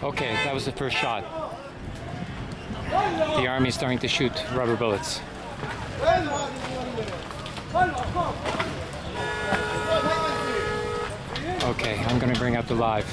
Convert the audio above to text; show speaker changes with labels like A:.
A: Okay, that was the first shot. The army is starting to shoot rubber bullets. Okay, I'm going to bring up the live.